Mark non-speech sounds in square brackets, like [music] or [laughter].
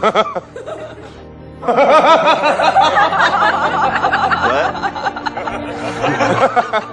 what? [laughs]